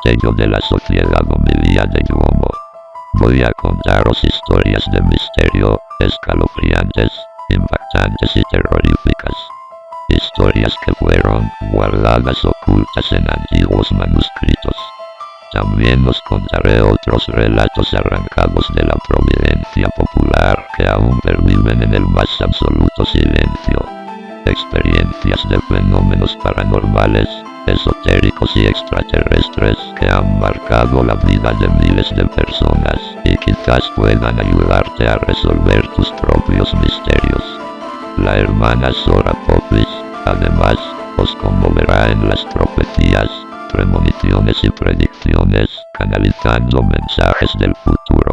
estrategio de la sociedad homilia de Yuomo. Voy a contaros historias de misterio, escalofriantes, impactantes y terroríficas. Historias que fueron guardadas ocultas en antiguos manuscritos. También os contaré otros relatos arrancados de la providencia popular que aún perviven en el más absoluto silencio. Experiencias de fenómenos paranormales, esotéricos y extraterrestres que han marcado la vida de miles de personas y quizás puedan ayudarte a resolver tus propios misterios. La hermana Sora Popis, además, os conmoverá en las profecías premoniciones y predicciones, canalizando mensajes del futuro.